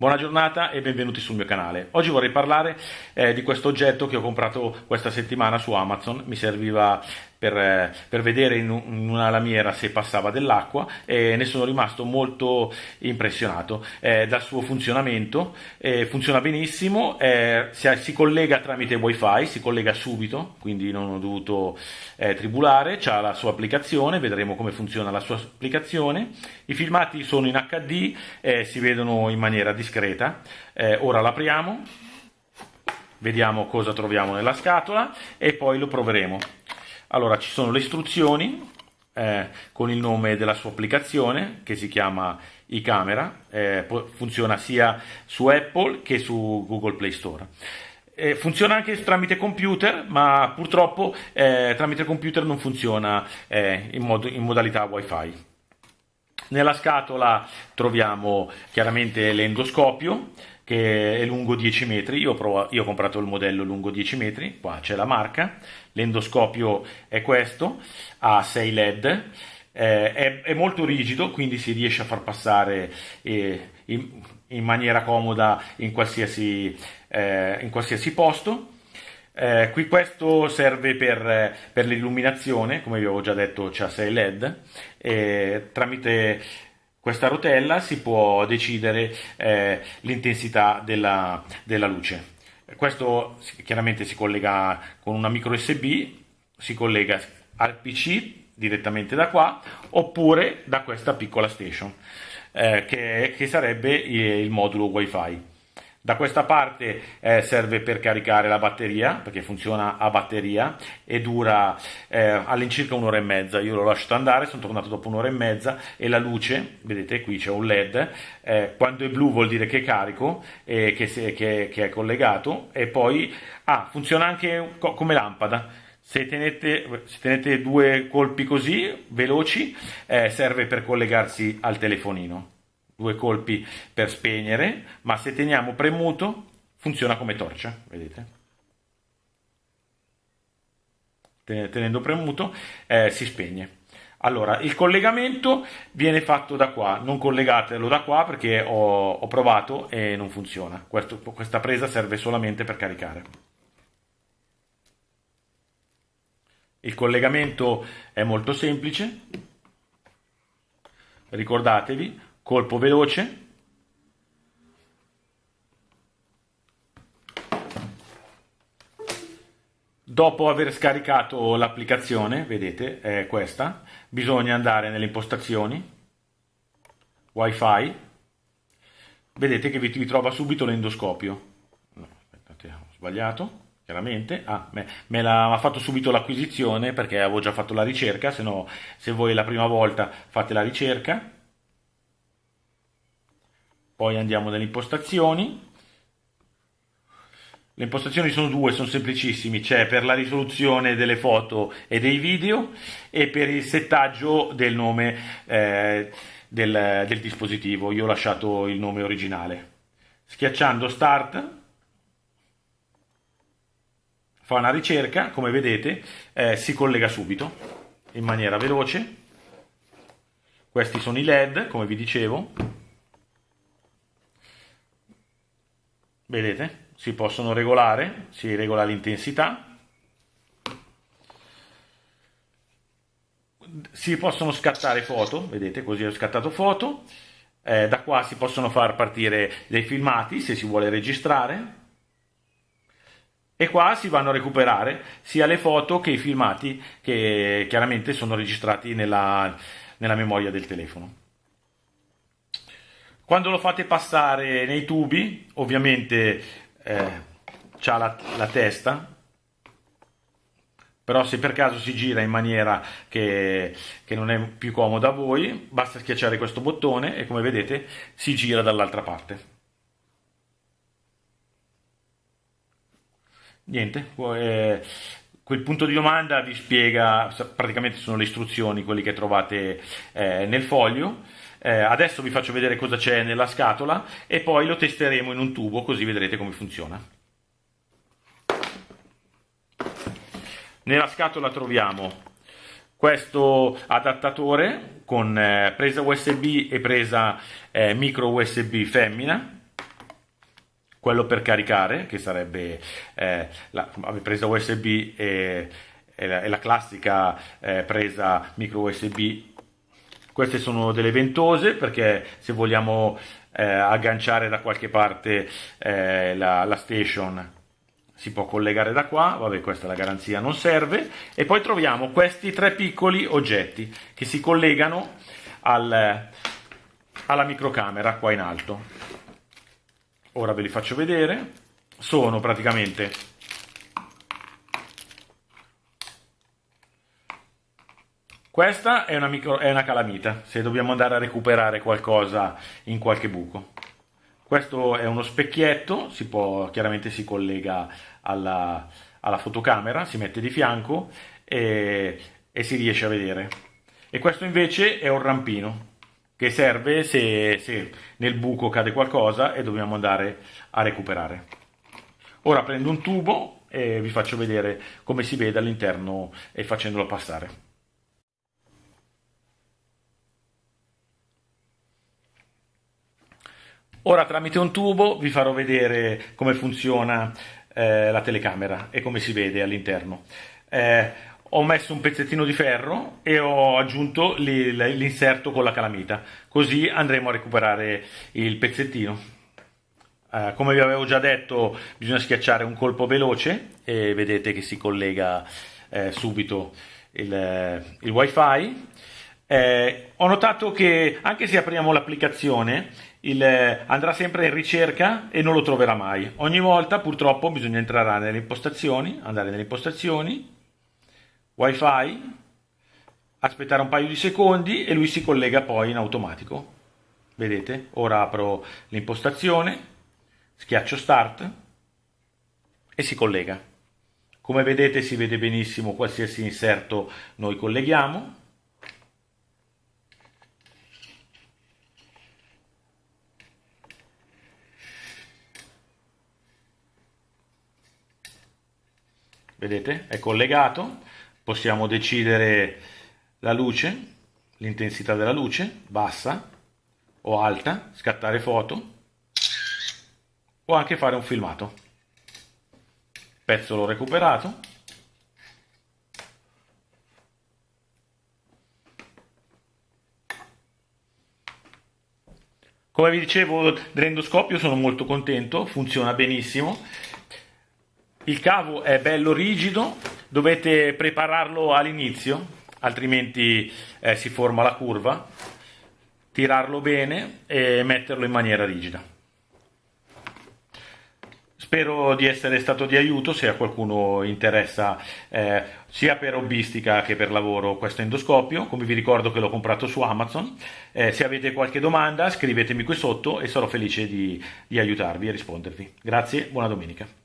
Buona giornata e benvenuti sul mio canale. Oggi vorrei parlare eh, di questo oggetto che ho comprato questa settimana su Amazon. Mi serviva per, eh, per vedere in, una lamiera se passava dell'acqua e ne sono rimasto molto impressionato eh, dal suo funzionamento. Eh, funziona benissimo, eh, si, si, collega tramite wifi, si collega subito, quindi non ho dovuto eh, tribulare, ha la sua applicazione, vedremo come funziona la sua applicazione. I filmati sono in HD, eh, si vedono in maniera discreta. ora l'apriamo vediamo cosa troviamo nella scatola e poi lo proveremo. Allora, ci sono le istruzioni eh, con il nome della sua applicazione che si chiama iCamera, eh, funziona sia su Apple che su Google Play Store. Funziona anche tramite computer, ma purtroppo eh, tramite computer non funziona eh, in, mod in modalità Wi-Fi. Nella scatola troviamo chiaramente l'endoscopio che è lungo 10 metri, io ho, provato, io ho comprato il modello lungo 10 metri, qua c'è la marca, l'endoscopio è questo, ha 6 led, eh, è, è, molto rigido, quindi si riesce a far passare eh, in, in, maniera comoda in qualsiasi, eh, in qualsiasi posto. Eh, qui questo serve per, per l'illuminazione, come vi avevo già detto c'ha 6 led, tramite questa rotella si può decidere eh, l'intensità della, della, luce. Questo chiaramente si collega con una micro USB, si collega al PC direttamente da qua oppure da questa piccola station eh, che, che, sarebbe il modulo wifi. Da questa parte eh, serve per caricare la batteria, perché funziona a batteria e dura eh, all'incirca un'ora e mezza. Io l'ho lasciato andare, sono tornato dopo un'ora e mezza e la luce, vedete qui c'è un LED, eh, quando è blu vuol dire che è carico, e che, se, che, che, è collegato e poi ah, funziona anche come lampada. Se tenete, se tenete due colpi così veloci, eh, serve per collegarsi al telefonino due colpi per spegnere, ma se teniamo premuto funziona come torcia, vedete? Tenendo premuto eh, si spegne. Allora, il collegamento viene fatto da qua, non collegatelo da qua perché ho, ho provato e non funziona. Questo, questa presa serve solamente per caricare. Il collegamento è molto semplice, ricordatevi, colpo veloce. Dopo aver scaricato l'applicazione vedete è questa bisogna andare nelle impostazioni wifi. Vedete che vi, vi trova subito l'endoscopio. No, aspettate, ho sbagliato chiaramente. Ah, me, me l'ha fatto subito l'acquisizione perché avevo già fatto la ricerca se no se voi la prima volta fate la ricerca poi andiamo nelle impostazioni le impostazioni sono due, sono semplicissimi, c'è per la risoluzione delle foto e dei video e per il settaggio del nome eh, del, del, dispositivo. Io ho lasciato il nome originale. Schiacciando Start fa una ricerca, come vedete eh, si collega subito in maniera veloce. Questi sono i LED, come vi dicevo. Vedete? Si possono regolare si regola l'intensità. Si possono scattare foto vedete? Così ho scattato foto. Eh, da qua si possono far partire dei filmati se si vuole registrare. E qua si vanno a recuperare sia le foto che i filmati che chiaramente sono registrati nella, nella memoria del telefono quando lo fate passare nei tubi, ovviamente eh, c'ha la, la testa, però se per caso si gira in maniera che, che, non è più comoda a voi, basta schiacciare questo bottone e come vedete si gira dall'altra parte. Niente, eh, quel punto di domanda vi spiega, praticamente sono le istruzioni, quelli che trovate eh, nel foglio, eh, adesso vi faccio vedere cosa c'è nella scatola e poi lo testeremo in un tubo così vedrete come funziona. Nella scatola troviamo questo adattatore con eh, presa USB e presa eh, micro USB femmina quello per caricare, che sarebbe eh, la presa USB e, e, la, e la, classica eh, presa micro USB. Queste sono delle ventose perché se vogliamo eh, agganciare da qualche parte eh, la, la station si può collegare da qua, vabbè questa la garanzia non serve, e poi troviamo questi tre piccoli oggetti che si collegano al, alla microcamera qua in alto. Ora ve li faccio vedere, sono praticamente Questa è una, micro, è una, calamita, se dobbiamo andare a recuperare qualcosa in qualche buco. Questo è uno specchietto, si può, chiaramente si collega alla, alla fotocamera, si mette di fianco e, e, si riesce a vedere. E questo invece è un rampino che serve se, se nel buco cade qualcosa e dobbiamo andare a recuperare. Ora prendo un tubo e vi faccio vedere come si vede all'interno e facendolo passare. Ora tramite un tubo vi farò vedere come funziona eh, la telecamera e come si vede all'interno. Eh, ho messo un pezzettino di ferro e ho aggiunto l'inserto con la calamita, così andremo a recuperare il pezzettino. Eh, come vi avevo già detto bisogna schiacciare un colpo veloce e vedete che si collega eh, subito il, il wifi. Eh, ho notato che anche se apriamo l'applicazione il, eh, andrà sempre in ricerca e non lo troverà mai. Ogni volta purtroppo bisogna entrare nelle impostazioni, andare nelle impostazioni, wifi, aspettare un paio di secondi e lui si collega poi in automatico. Vedete? Ora apro l'impostazione, schiaccio start e si collega. Come vedete si vede benissimo qualsiasi inserto noi colleghiamo vedete? È collegato. Possiamo decidere la luce l'intensità della luce bassa o alta scattare foto o anche fare un filmato. Pezzo l'ho recuperato. Come vi dicevo dell'endoscopio sono molto contento funziona benissimo il cavo è bello rigido, dovete prepararlo all'inizio, altrimenti eh, si forma la curva, tirarlo bene e metterlo in maniera rigida. Spero di essere stato di aiuto se a qualcuno interessa eh, sia per hobbistica che per lavoro questo endoscopio, come vi ricordo che l'ho comprato su Amazon. Eh, se avete qualche domanda scrivetemi qui sotto e sarò felice di, di aiutarvi e rispondervi. Grazie, buona domenica.